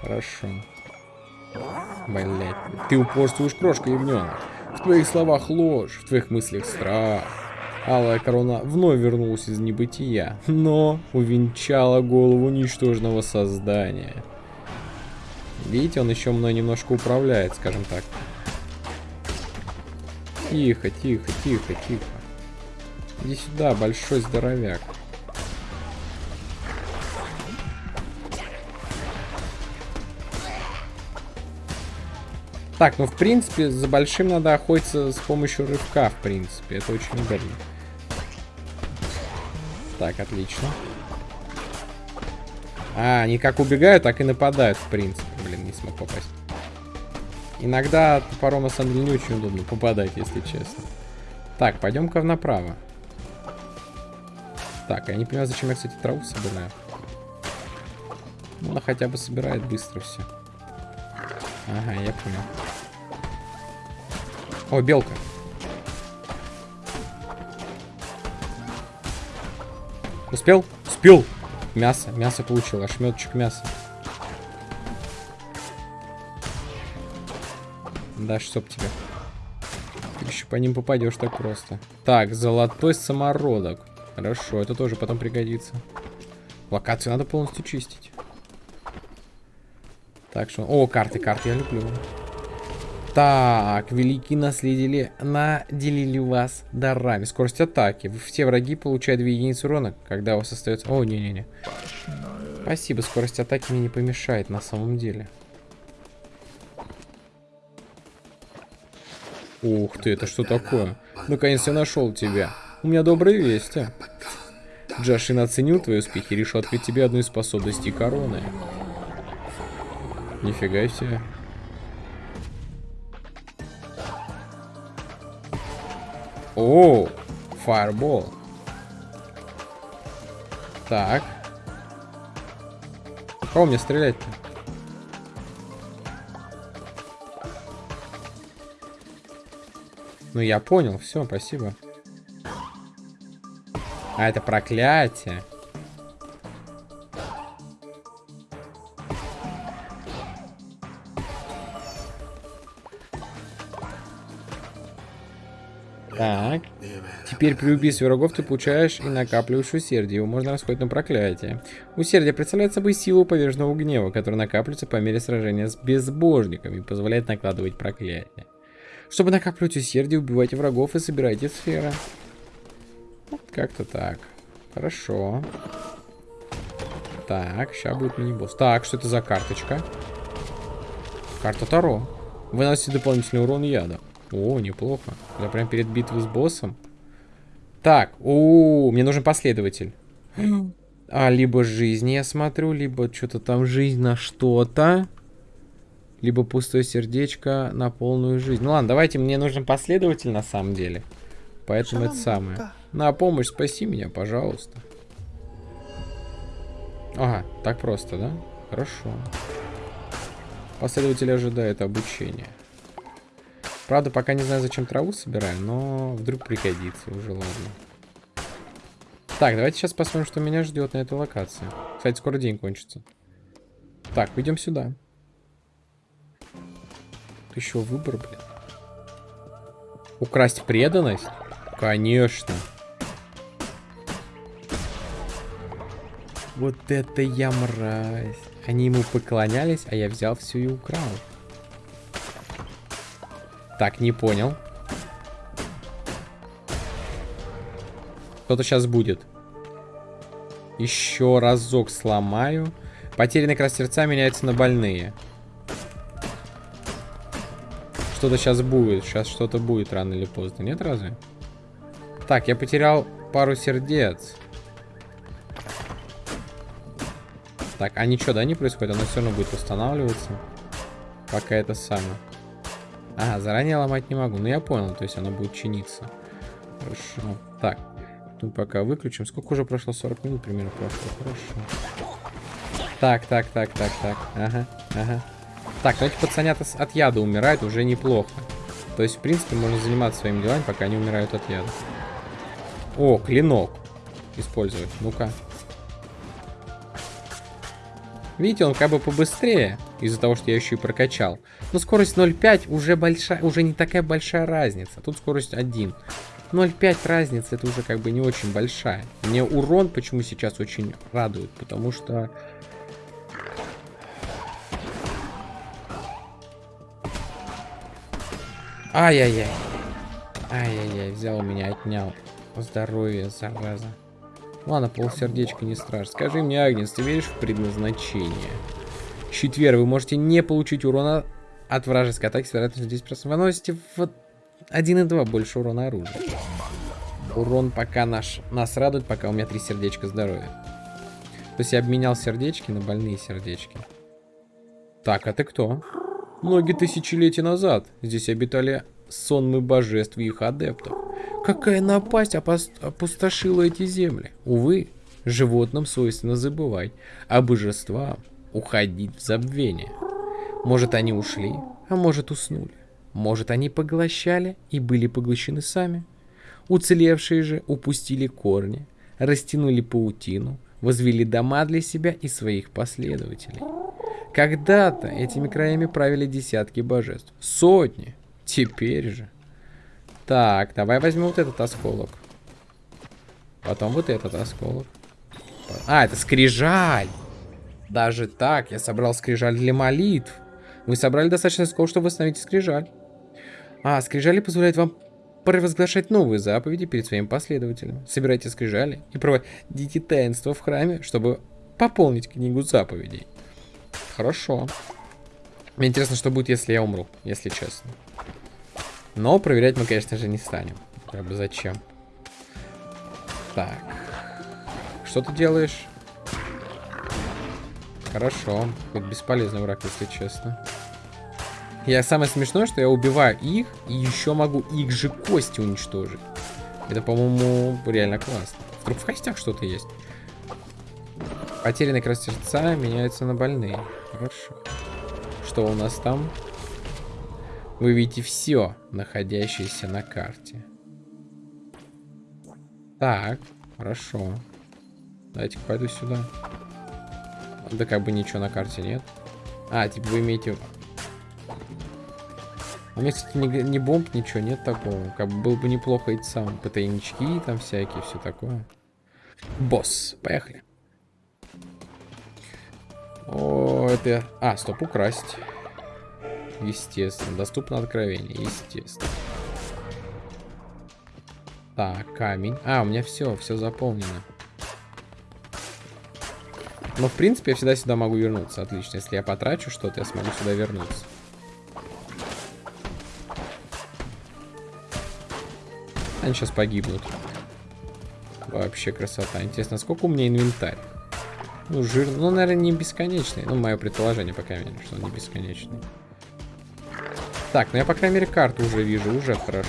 Speaker 1: Хорошо. Блять. Ты упорствуешь, крошка ягненок. В твоих словах ложь, в твоих мыслях страх. Алая корона вновь вернулась из небытия, но увенчала голову ничтожного создания. Видите, он еще мной немножко управляет, скажем так. Тихо, тихо, тихо, тихо. Иди сюда, большой здоровяк. Так, ну в принципе за большим надо охотиться с помощью рывка, в принципе. Это очень удобно. Так, отлично. А, они как убегают, так и нападают, в принципе. Блин, не смог попасть. Иногда топором на самом деле не очень удобно попадать, если честно. Так, пойдем-ка направо. Так, я не понимаю, зачем я, кстати, траву собираю. Ну, она хотя бы собирает быстро все. Ага, я понял. О, белка. Успел? Успел. Мясо, мясо получил, ошметочек мяса. Да, чтоб тебе. Ты еще по ним попадешь так просто. Так, золотой самородок. Хорошо, это тоже потом пригодится. Локацию надо полностью чистить. Так что... О, карты, карты я люблю. Так, великие наследили, наделили вас дарами. Скорость атаки. Все враги получают 2 единицы урона, когда у вас остается... О, не-не-не. Спасибо, скорость атаки мне не помешает на самом деле. Ух ты, это что такое? Наконец я нашел тебя. У меня добрые вести. Джашин оценил твои успехи и решил открыть тебе одну из способностей короны. Нифига себе. О, фаербол. Так. Кого мне стрелять-то? Ну, я понял. Все, спасибо. А, это проклятие. Теперь при убийстве врагов ты получаешь и накапливаешь усердие. Его можно расходить на проклятие. Усердие представляет собой силу поверженного гнева, которая накапливается по мере сражения с безбожниками и позволяет накладывать проклятие. Чтобы накапливать усердие, убивайте врагов и собирайте сферы. Вот как-то так. Хорошо. Так, сейчас будет мини-босс. Так, что это за карточка? Карта Таро. Выносит дополнительный урон яда. О, неплохо. Я прям перед битвой с боссом. Так, о, мне нужен последователь. А, либо жизнь я смотрю, либо что-то там жизнь на что-то. Либо пустое сердечко на полную жизнь. Ну ладно, давайте, мне нужен последователь на самом деле. Поэтому это самое. На помощь спаси меня, пожалуйста. Ага, так просто, да? Хорошо. Последователь ожидает обучения. Правда, пока не знаю, зачем траву собираем, но вдруг пригодится уже, ладно. Так, давайте сейчас посмотрим, что меня ждет на этой локации. Кстати, скоро день кончится. Так, идем сюда. Еще выбор, блин. Украсть преданность? Конечно. Вот это я мразь. Они ему поклонялись, а я взял все и украл. Так, не понял. Кто-то сейчас будет. Еще разок сломаю. Потерянные как сердца меняются на больные. Что-то сейчас будет. Сейчас что-то будет рано или поздно. Нет разве? Так, я потерял пару сердец. Так, а ничего, да, не происходит? Оно все равно будет восстанавливаться. Пока это самое. Ага, заранее ломать не могу. Ну, я понял, то есть оно будет чиниться. Хорошо. Так, тут пока выключим. Сколько уже прошло? 40 минут примерно прошло. Хорошо. Так, так, так, так, так. Ага, ага. Так, ну эти пацанята от яда умирают уже неплохо. То есть, в принципе, можно заниматься своими делами, пока они умирают от яда. О, клинок. Использовать. Ну-ка. Видите, он как бы побыстрее, из-за того, что я еще и прокачал. Но скорость 0.5 уже большая, уже не такая большая разница. Тут скорость 1. 0.5 разница, это уже как бы не очень большая. Мне урон почему сейчас очень радует, потому что... Ай-яй-яй. Ай-яй-яй, взял у меня, отнял. Здоровье, зараза. Ладно, полсердечка не страшно. Скажи мне, Агнес, ты веришь в предназначение? Четверг, вы можете не получить урона от вражеской атаки с вероятностью 10%. Вы наносите в 1,2 больше урона оружия. Урон пока наш, нас радует, пока у меня три сердечка здоровья. То есть я обменял сердечки на больные сердечки. Так, а ты кто? Многие тысячелетия назад здесь обитали сонмы божеств и их адептов. Какая напасть опустошила эти земли? Увы, животным свойственно забывать, а божествам уходить в забвение. Может, они ушли, а может, уснули. Может, они поглощали и были поглощены сами. Уцелевшие же упустили корни, растянули паутину, возвели дома для себя и своих последователей. Когда-то этими краями правили десятки божеств. Сотни. Теперь же. Так, давай возьмем вот этот осколок. Потом вот этот осколок. А, это скрижаль. Даже так, я собрал скрижаль для молитв. Вы собрали достаточно осколков, чтобы восстановить скрижаль. А, скрижали позволяют вам провозглашать новые заповеди перед своими последователями. Собирайте скрижали и проводите таинство в храме, чтобы пополнить книгу заповедей. Хорошо. Мне интересно, что будет, если я умру, если честно. Но проверять мы, конечно же, не станем. Как бы зачем? Так. Что ты делаешь? Хорошо. Хоть бесполезный враг, если честно. Я самое смешное, что я убиваю их, и еще могу их же кости уничтожить. Это, по-моему, реально классно. Вдруг в костях что-то есть. Потерянные красоты сердца меняются на больные. Хорошо. Что у нас там? Вы видите все, находящееся на карте. Так, хорошо. Давайте-ка пойду сюда. Да как бы ничего на карте нет. А, типа вы имеете у меня, кстати, ни, ни бомб, ничего нет такого. Как бы было бы неплохо эти самые ПТНички там всякие, все такое. Босс, поехали. О, это... А, стоп, украсть. Естественно. Доступно откровение, естественно. Так, камень. А, у меня все, все заполнено. Но, в принципе, я всегда сюда могу вернуться. Отлично. Если я потрачу что-то, я смогу сюда вернуться. Они сейчас погибнут. Вообще красота. Интересно, сколько у меня инвентарь? Ну, жир... Ну, наверное, не бесконечный. Ну, мое предположение, пока крайней что он не бесконечный. Так, ну я, по крайней мере, карту уже вижу. Уже хорошо.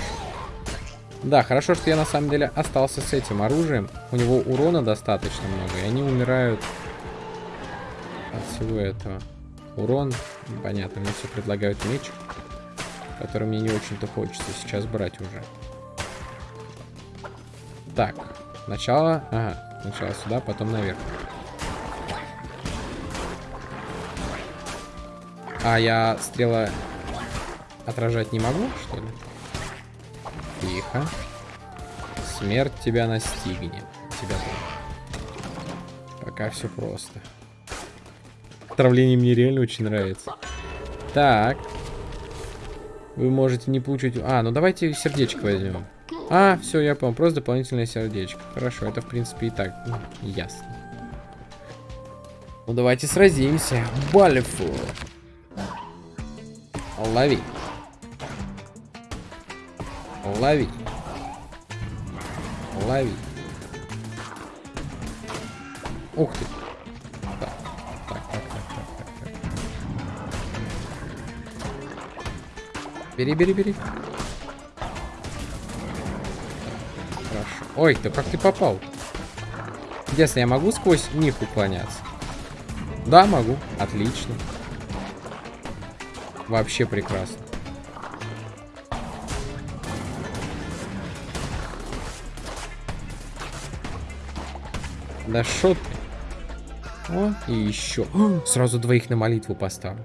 Speaker 1: Да, хорошо, что я, на самом деле, остался с этим оружием. У него урона достаточно много, и они умирают от всего этого. Урон, понятно, мне все предлагают меч, который мне не очень-то хочется сейчас брать уже. Так, сначала... Ага, сначала сюда, потом наверх. А я стрела отражать не могу, что ли? Тихо. Смерть тебя настигнет. Тебя тоже. Пока все просто. Отравление мне реально очень нравится. Так. Вы можете не получить... А, ну давайте сердечко возьмем. А, все, я понял. Просто дополнительное сердечко. Хорошо, это в принципе и так ну, ясно. Ну давайте сразимся. Балифу. Лови. Лови. Лови. Ух ты. Так, так, так, так, так, так. Бери, бери, бери. Ой, да как ты попал? Если я могу сквозь них уклоняться? Да, могу. Отлично. Вообще прекрасно. Да шо ты? О, и еще. О, <gasps> сразу двоих на молитву поставлю.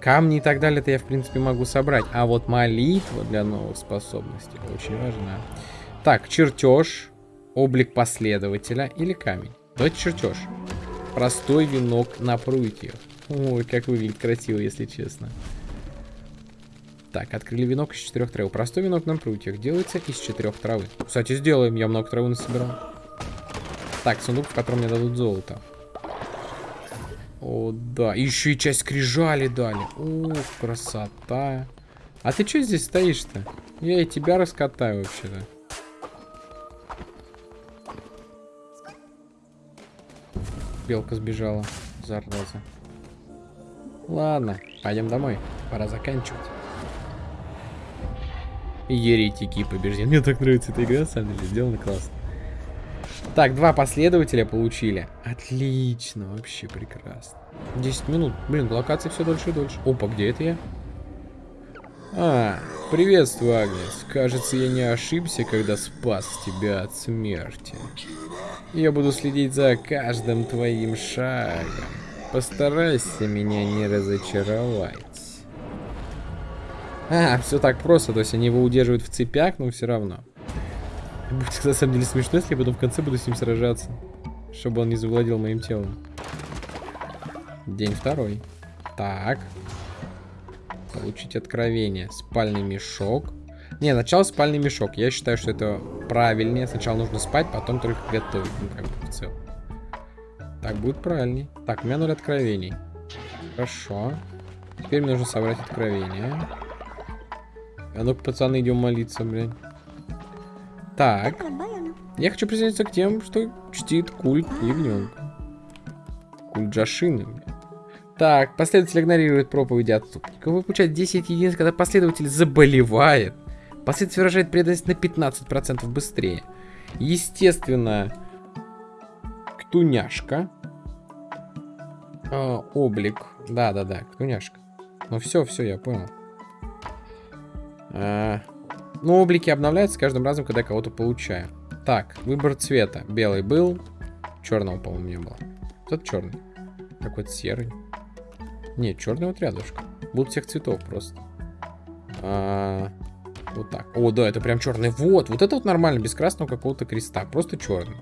Speaker 1: Камни и так далее-то я, в принципе, могу собрать. А вот молитва для новых способностей очень важна. Так, чертеж, облик последователя или камень. Давайте чертеж. Простой венок на прутьях. Ой, как выглядит красиво, если честно. Так, открыли венок из четырех трав. Простой венок на прутьях делается из четырех травы. Кстати, сделаем. Я много травы насобирал. Так, сундук, в котором мне дадут золото. О, да. еще и часть крижали дали. Ух, красота. А ты что здесь стоишь-то? Я и тебя раскатаю вообще-то. Белка сбежала. Зараза. Ладно, пойдем домой. Пора заканчивать. Еретики побеждены. Мне так нравится эта игра, на самом деле. Сделана классно. Так, два последователя получили. Отлично, вообще прекрасно. 10 минут. Блин, локации все дольше и дольше. Опа, где это я? А, приветствую, Агнес. Кажется, я не ошибся, когда спас тебя от смерти. Я буду следить за каждым твоим шагом. Постарайся меня не разочаровать. А, все так просто, то есть они его удерживают в цепях, но все равно. Будет на самом деле смешно, если я потом в конце буду с ним сражаться. Чтобы он не завладел моим телом. День второй. Так. Получить откровение. Спальный мешок. Не, начало спальный мешок. Я считаю, что это правильнее. Сначала нужно спать, потом только готовить. Ну, как бы в целом. Так, будет правильней. Так, у меня ноль откровений. Хорошо. Теперь мне нужно собрать откровение. А ну-ка, пацаны, идем молиться, блин. Так. Я хочу присоединиться к тем, что чтит культ ягненка. Культ Джашины. Так, последователь игнорирует проповеди отступников. Вы получаете 10 единиц, когда последователь заболевает. Последователь выражает преданность на 15% быстрее. Естественно, ктуняшка. Э, облик. Да-да-да, ктуняшка. Ну все, все, я понял. А, ну, облики обновляются с каждым разом, когда кого-то получаю. Так, выбор цвета. Белый был. Черного, по-моему, не было. Тот черный. Какой-то серый. Нет, черный вот рядышком. Будут всех цветов просто. А, вот так. О, да, это прям черный. Вот, вот это вот нормально, без красного какого-то креста. Просто черный.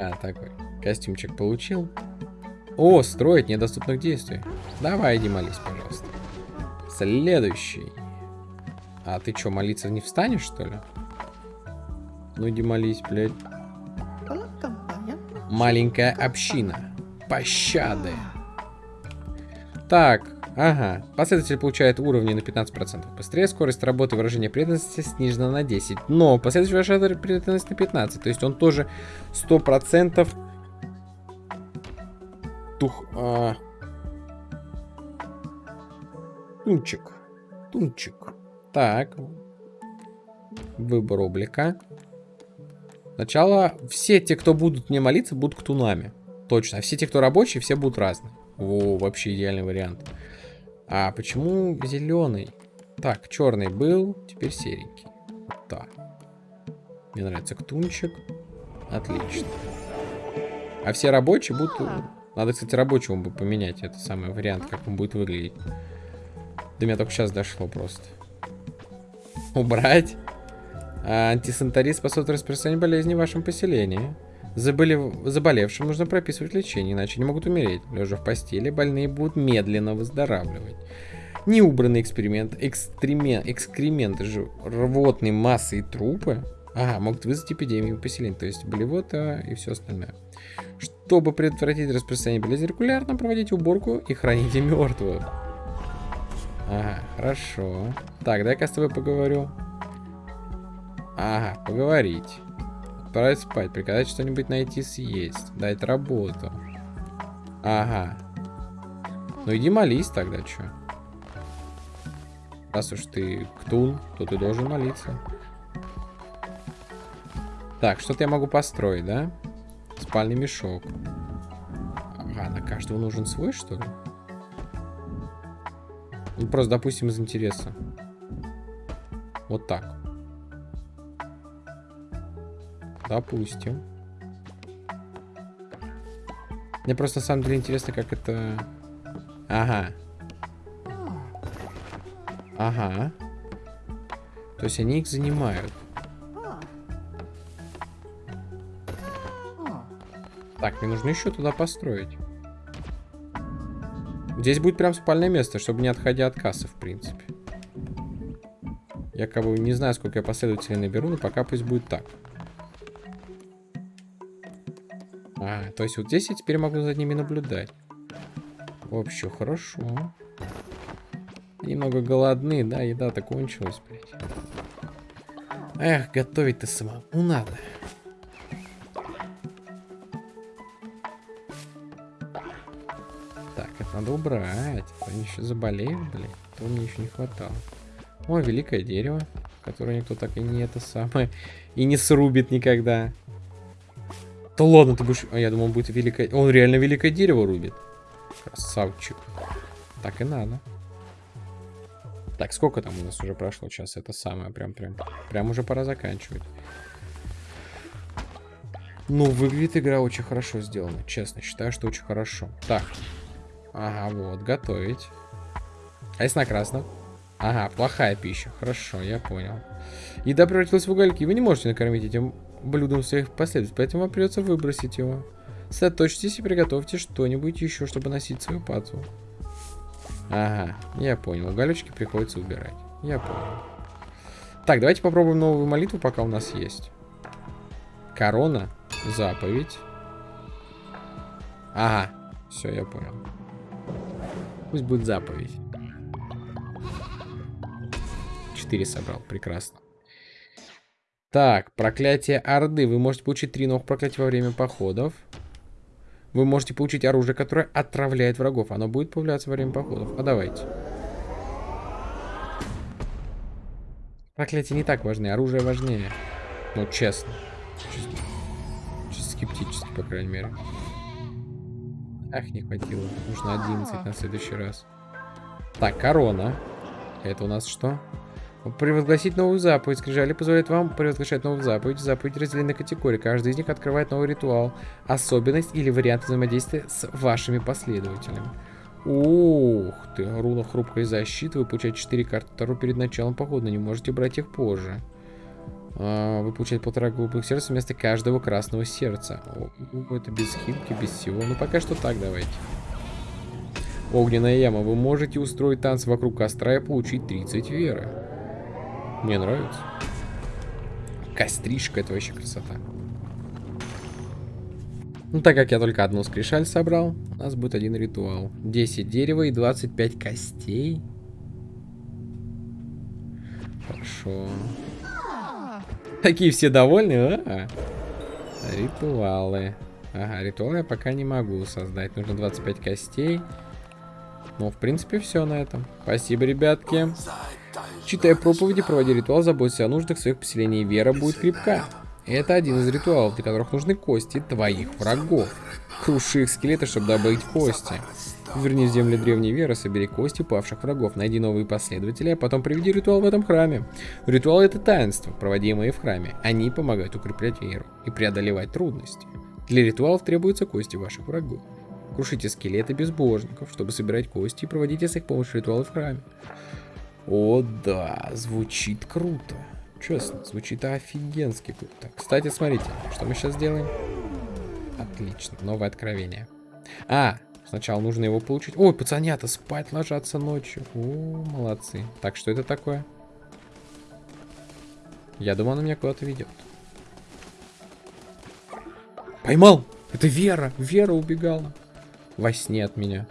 Speaker 1: А, такой. Костюмчик получил. О, строить недоступных действий. Давай, иди молись, пожалуйста. Следующий. А ты что, молиться не встанешь, что ли? Ну иди молись, блядь. Маленькая община. Пощады. Так, ага. Последователь получает уровни на 15% быстрее. Скорость работы выражения преданности снижена на 10. Но последователь выражает преданность на 15. То есть он тоже 100% тух... А... Тунчик. Тунчик. Так. Выбор облика. Сначала все те, кто будут мне молиться, будут ктунами. Точно. А все те, кто рабочие, все будут разные. О, вообще идеальный вариант. А почему зеленый? Так, черный был, теперь серенький. Так. Мне нравится ктунчик. Отлично. А все рабочие будут надо, кстати, рабочему бы поменять. Это самый вариант, как он будет выглядеть. До меня только сейчас дошло просто. Убрать. А, антисанитарий способствует распространению болезни в вашем поселении. Заболев... Заболевшим нужно прописывать лечение, иначе не могут умереть. Лежа в постели, больные будут медленно выздоравливать. Неубранный эксперимент, экстремен... экскременты же, рвотные массы и трупы Ага, могут вызвать эпидемию поселения, то есть болевота и все остальное. Чтобы предотвратить распространение болезни, регулярно проводить уборку и храните мертвых. Ага, хорошо. Так, дай-ка с тобой поговорю. Ага, поговорить. Отправить спать, приказать что-нибудь найти съесть. Дать работу. Ага. Ну иди молись тогда, что. Раз уж ты ктун, то ты должен молиться. Так, что-то я могу построить, да? Спальный мешок. Ага, на каждого нужен свой, что ли? Ну, просто, допустим, из интереса. Вот так. Допустим. Мне просто на самом деле интересно, как это... Ага. Ага. То есть они их занимают. Так, мне нужно еще туда построить. Здесь будет прям спальное место, чтобы не отходя от кассы, в принципе. Я как бы не знаю, сколько я последователей наберу, но пока пусть будет так. А, то есть вот здесь я теперь могу за ними наблюдать. Вообще, хорошо. Немного голодны, да, еда-то кончилась, блядь. Эх, готовить-то самому надо. Надо убрать. Они еще заболеют, блин. То мне еще не хватало. О, великое дерево, которое никто так и не это самое, и не срубит никогда. Да ладно, ты будешь... А я думал, он будет великое... Он реально великое дерево рубит. Красавчик. Так и надо. Так, сколько там у нас уже прошло сейчас? Это самое, прям, прям, прям уже пора заканчивать. Ну, выглядит игра очень хорошо сделана. Честно, считаю, что очень хорошо. Так. Ага, вот, готовить. А если на красном? Ага, плохая пища. Хорошо, я понял. Еда превратилась в угольки. Вы не можете накормить этим блюдом своих последователей, поэтому вам придется выбросить его. Сосредоточьтесь и приготовьте что-нибудь еще, чтобы носить свою пацу. Ага, я понял. Уголечки приходится убирать. Я понял. Так, давайте попробуем новую молитву, пока у нас есть. Корона, заповедь. Ага, все, я понял. Пусть будет заповедь. Четыре собрал, прекрасно. Так, проклятие Орды. Вы можете получить три новых проклятия во время походов. Вы можете получить оружие, которое отравляет врагов. Оно будет появляться во время походов. А давайте. Проклятия не так важны, оружие важнее. Ну, честно. Чисто, чисто скептически, по крайней мере. Ах, не хватило. Нужно 11 на следующий раз. Так, корона. Это у нас что? Превозгласить новую заповедь. Скрижали позволяет вам превозглашать новую заповедь. Заповедь разделены на категории. Каждый из них открывает новый ритуал, особенность или вариант взаимодействия с вашими последователями. Ух ты, руна хрупкой защиты. Вы получаете 4 карты Таро перед началом похода. Не можете брать их позже. А, вы получаете полтора голубых сердца вместо каждого красного сердца. О, это без хилки, без всего. Ну пока что так давайте. Огненная яма. Вы можете устроить танц вокруг костра и получить 30 веры. Мне нравится. Костришка, это вообще красота. Ну, так как я только одну скрижаль собрал, у нас будет один ритуал. 10 дерева и 25 костей. Хорошо. <laughs> Такие все довольны, а? Ритуалы. Ага, ритуалы я пока не могу создать. Нужно 25 костей. Ну, в принципе, все на этом. Спасибо, ребятки. Читая проповеди, проводя ритуал, заботься о нуждах своих поселений, вера будет крепка. Это один из ритуалов, для которых нужны кости твоих врагов. Круши их скелеты, чтобы добыть кости. Верни в земли древней веры, собери кости павших врагов, найди новые последователи, а потом приведи ритуал в этом храме. Ритуал это таинство, проводимое в храме. Они помогают укреплять веру и преодолевать трудности. Для ритуалов требуются кости ваших врагов. Крушите скелеты безбожников, чтобы собирать кости и проводите с их помощью ритуалы в храме. О, да, звучит круто. Честно, звучит офигенски круто. Кстати, смотрите, что мы сейчас делаем? Отлично, новое откровение. А, сначала нужно его получить. Ой, пацанята, спать ложатся ночью. О, молодцы. Так, что это такое? Я думал, она меня куда-то ведет. Поймал! Это Вера! Вера убегала. Во сне от меня.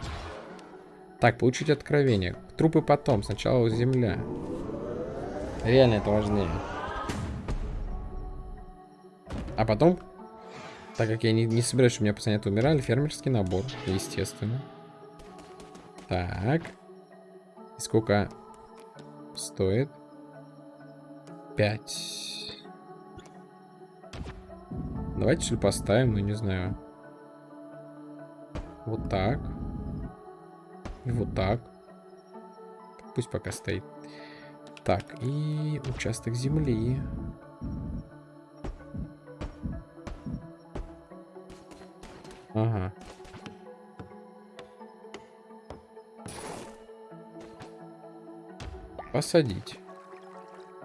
Speaker 1: Так, получить откровение. Трупы потом, сначала земля. Реально это важнее. А потом, так как я не, не собираюсь, у меня пацаны умирали, фермерский набор, естественно. Так. И сколько стоит? Пять. Давайте что поставим, ну не знаю. Вот так. И вот так. Пусть пока стоит. Так, и участок земли. Ага. Посадить.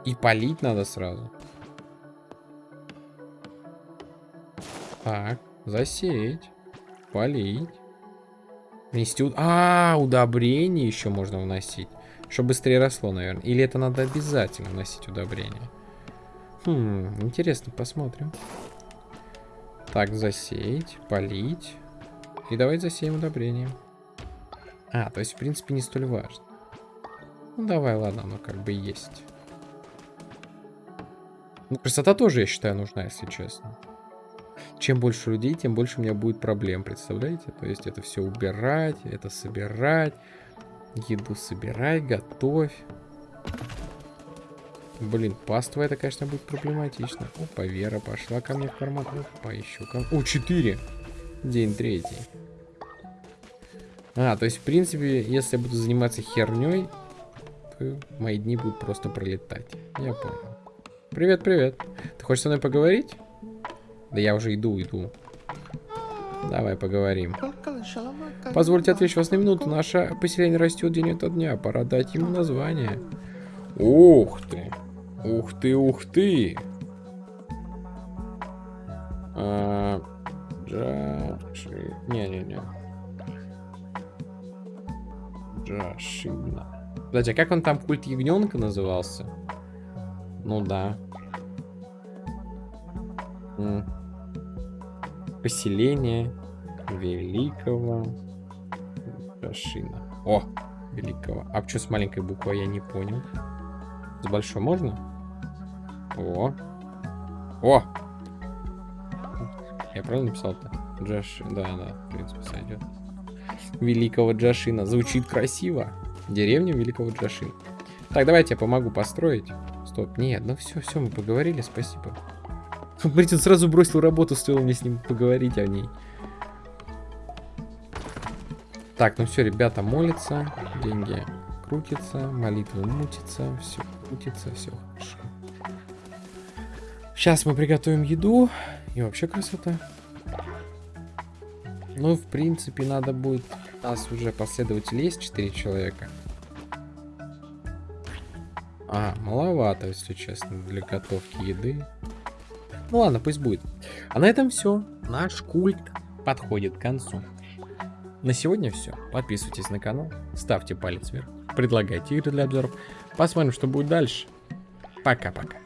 Speaker 1: И полить надо сразу. Так, засеять. Полить. Внести... А, удобрение еще можно вносить. Чтобы быстрее росло, наверное. Или это надо обязательно вносить удобрение? Хм, интересно, посмотрим. Так, засеять, полить. И давай засеем удобрением. А, то есть, в принципе, не столь важно. Ну, давай, ладно, оно как бы есть. Ну, красота тоже, я считаю, нужна, если честно. Чем больше людей, тем больше у меня будет проблем, представляете? То есть это все убирать, это собирать, еду собирать, готовь. Блин, паства это, конечно, будет проблематично. Опа, Вера пошла ко мне в карман. Опа, еще ко О, 4! День третий. А, то есть, в принципе, если я буду заниматься херней, то мои дни будут просто пролетать. Я понял. Привет, привет. Ты хочешь со мной поговорить? Да я уже иду, иду. Давай поговорим. Позвольте отвлечь вас на минуту. Наше поселение растет день ото дня. Пора дать ему название. Ух ты. Ух ты, ух ты. А, Джаши... Не-не-не. Джашина. Кстати, а как он там культ ягненка назывался? Ну да. Поселение великого Джашина. О, великого. А что с маленькой буквой, я не понял. С большой можно? О. О! Я правильно написал-то? Джаш... Да, да, в принципе, сойдет. Великого Джашина. Звучит красиво. Деревня Великого Джашина. Так, давайте я помогу построить. Стоп, нет, ну все, все, мы поговорили, спасибо. Смотрите, он сразу бросил работу, стоило мне с ним поговорить о ней. Так, ну все, ребята молятся, деньги крутятся, молитвы мутятся, все крутится, все хорошо. Сейчас мы приготовим еду, и вообще красота. Ну, в принципе, надо будет... У нас уже последователи есть 4 человека. А, маловато, если честно, для готовки еды. Ну ладно, пусть будет. А на этом все. Наш культ подходит к концу. На сегодня все. Подписывайтесь на канал, ставьте палец вверх, предлагайте игры для обзоров. Посмотрим, что будет дальше. Пока-пока.